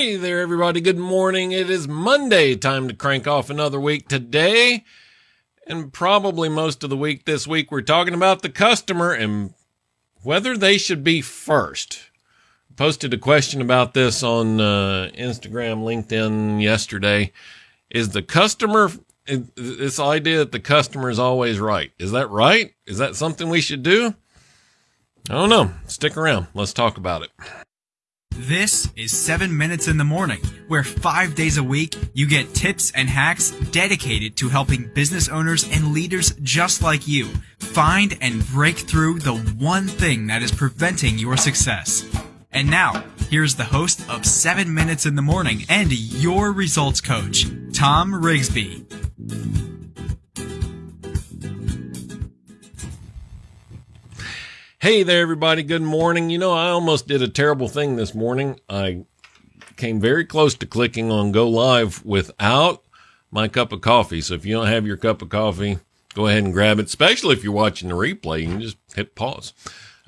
Hey there, everybody. Good morning. It is Monday. Time to crank off another week today. And probably most of the week this week, we're talking about the customer and whether they should be first. Posted a question about this on uh, Instagram, LinkedIn yesterday. Is the customer, this idea that the customer is always right, is that right? Is that something we should do? I don't know. Stick around. Let's talk about it. This is 7 Minutes in the Morning, where five days a week you get tips and hacks dedicated to helping business owners and leaders just like you find and break through the one thing that is preventing your success. And now, here's the host of 7 Minutes in the Morning and your results coach, Tom Rigsby. Hey there, everybody. Good morning. You know, I almost did a terrible thing this morning. I came very close to clicking on go live without my cup of coffee. So if you don't have your cup of coffee, go ahead and grab it, especially if you're watching the replay. You can just hit pause.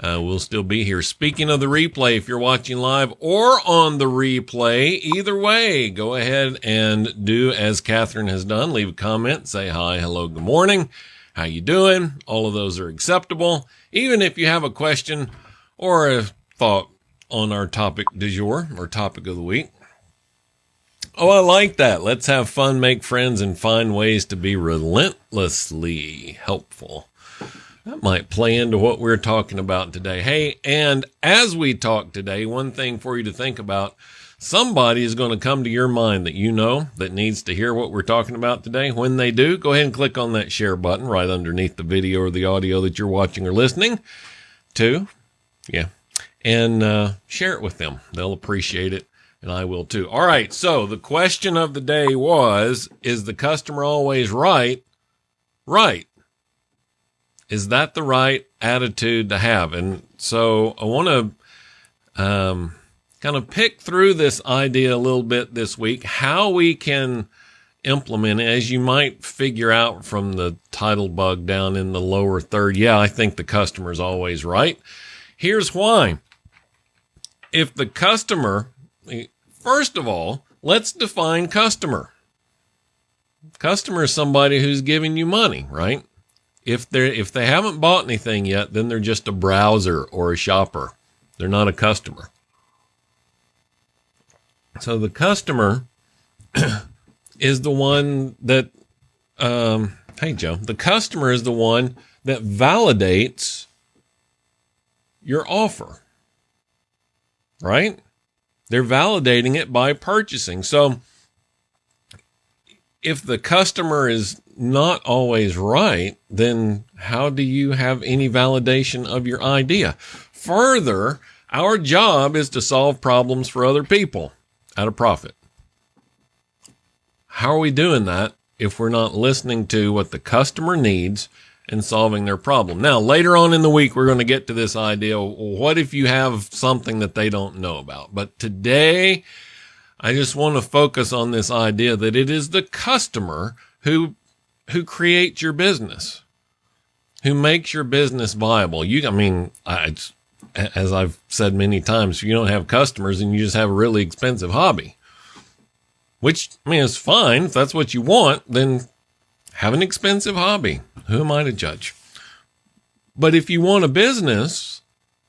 Uh, we'll still be here. Speaking of the replay, if you're watching live or on the replay, either way, go ahead and do as Catherine has done. Leave a comment, say hi, hello, good morning. How you doing? All of those are acceptable. Even if you have a question or a thought on our topic du jour or topic of the week. Oh, I like that. Let's have fun, make friends, and find ways to be relentlessly helpful. That might play into what we're talking about today. Hey, and as we talk today, one thing for you to think about Somebody is going to come to your mind that you know that needs to hear what we're talking about today. When they do, go ahead and click on that share button right underneath the video or the audio that you're watching or listening to. Yeah. And uh, share it with them. They'll appreciate it, and I will too. All right. So the question of the day was Is the customer always right? Right. Is that the right attitude to have? And so I want to. Um, kind of pick through this idea a little bit this week, how we can implement it, as you might figure out from the title bug down in the lower third. Yeah, I think the customer's always right. Here's why. If the customer, first of all, let's define customer. Customer is somebody who's giving you money, right? If they if they haven't bought anything yet, then they're just a browser or a shopper. They're not a customer. So the customer is the one that, um, hey, Joe, the customer is the one that validates your offer, right? They're validating it by purchasing. So if the customer is not always right, then how do you have any validation of your idea? Further, our job is to solve problems for other people at a profit. How are we doing that if we're not listening to what the customer needs and solving their problem? Now, later on in the week, we're going to get to this idea. What if you have something that they don't know about? But today, I just want to focus on this idea that it is the customer who, who creates your business, who makes your business viable. You, I mean, I, as I've said many times, if you don't have customers and you just have a really expensive hobby, which I mean is fine. If that's what you want, then have an expensive hobby. Who am I to judge? But if you want a business,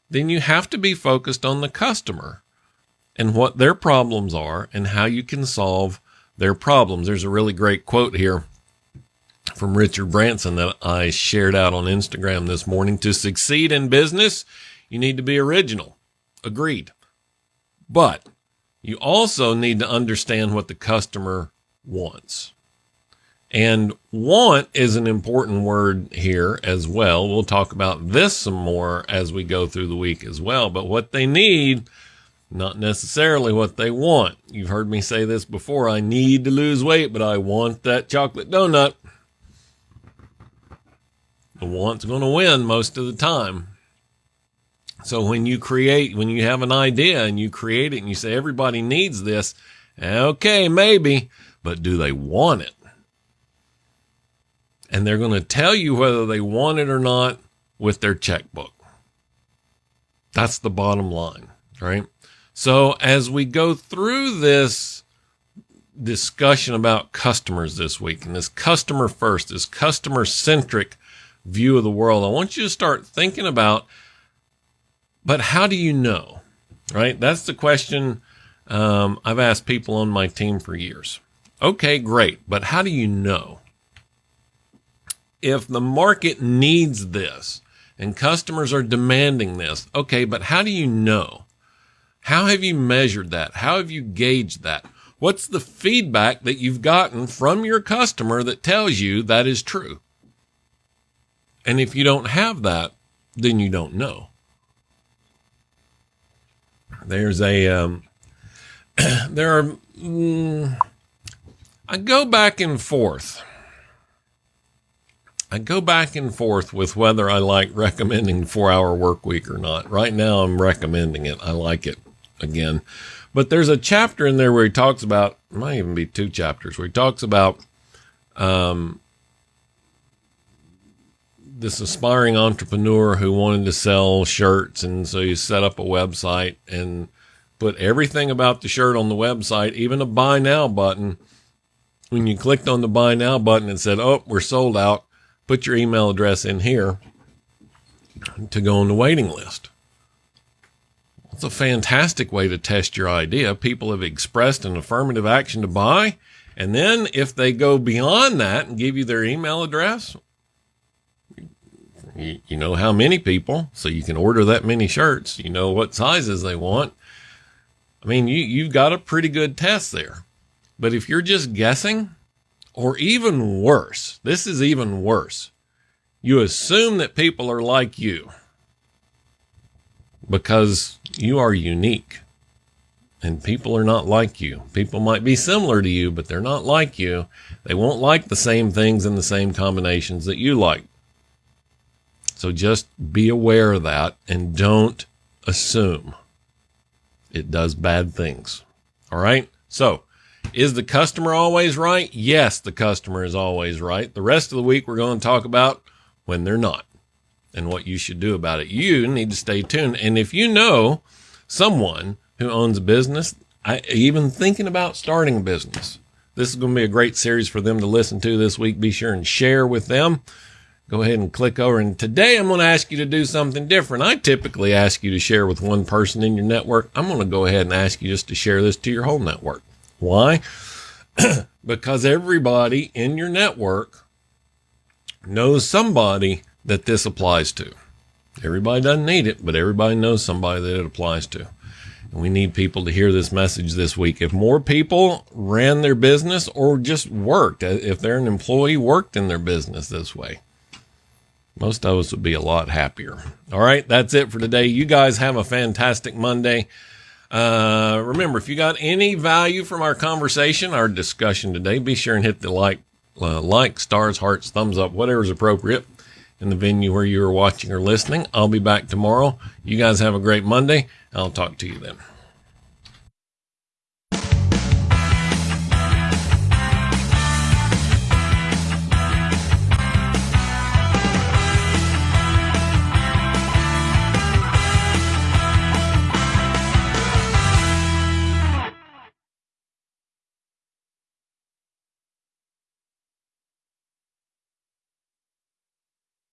then you have to be focused on the customer and what their problems are and how you can solve their problems. There's a really great quote here from Richard Branson that I shared out on Instagram this morning. To succeed in business, you need to be original. Agreed. But you also need to understand what the customer wants. And want is an important word here as well. We'll talk about this some more as we go through the week as well. But what they need, not necessarily what they want. You've heard me say this before. I need to lose weight, but I want that chocolate donut. The want's going to win most of the time. So when you create, when you have an idea and you create it and you say everybody needs this, okay, maybe, but do they want it? And they're going to tell you whether they want it or not with their checkbook. That's the bottom line, right? So as we go through this discussion about customers this week and this customer first, this customer centric view of the world, I want you to start thinking about, but how do you know? Right? That's the question um, I've asked people on my team for years. Okay, great. But how do you know? If the market needs this and customers are demanding this, okay, but how do you know? How have you measured that? How have you gauged that? What's the feedback that you've gotten from your customer that tells you that is true? And if you don't have that, then you don't know. There's a, um, there are, mm, I go back and forth. I go back and forth with whether I like recommending four hour work week or not. Right now, I'm recommending it. I like it again. But there's a chapter in there where he talks about, might even be two chapters, where he talks about um, this aspiring entrepreneur who wanted to sell shirts. And so he set up a website and put everything about the shirt on the website, even a buy now button. When you clicked on the buy now button and said, Oh, we're sold out, put your email address in here to go on the waiting list. It's a fantastic way to test your idea. People have expressed an affirmative action to buy. And then if they go beyond that and give you their email address, you, know how many people, so you can order that many shirts. You know what sizes they want. I mean, you, you've got a pretty good test there. But if you're just guessing, or even worse, this is even worse. You assume that people are like you because you are unique and people are not like you. People might be similar to you, but they're not like you. They won't like the same things in the same combinations that you like. So just be aware of that and don't assume it does bad things. All right. So is the customer always right? Yes, the customer is always right. The rest of the week, we're going to talk about when they're not and what you should do about it. You need to stay tuned. And if you know someone who owns a business, I, even thinking about starting a business, this is going to be a great series for them to listen to this week. Be sure and share with them. Go ahead and click over. And today I'm going to ask you to do something different. I typically ask you to share with one person in your network. I'm going to go ahead and ask you just to share this to your whole network. Why? because everybody in your network knows somebody that this applies to. Everybody doesn't need it, but everybody knows somebody that it applies to. And we need people to hear this message this week. If more people ran their business or just worked, if they're an employee, worked in their business this way, most of us would be a lot happier. All right, that's it for today. You guys have a fantastic Monday. Uh, remember, if you got any value from our conversation, our discussion today, be sure and hit the like, uh, like, stars, hearts, thumbs up, whatever is appropriate in the venue where you are watching or listening. I'll be back tomorrow. You guys have a great Monday. I'll talk to you then.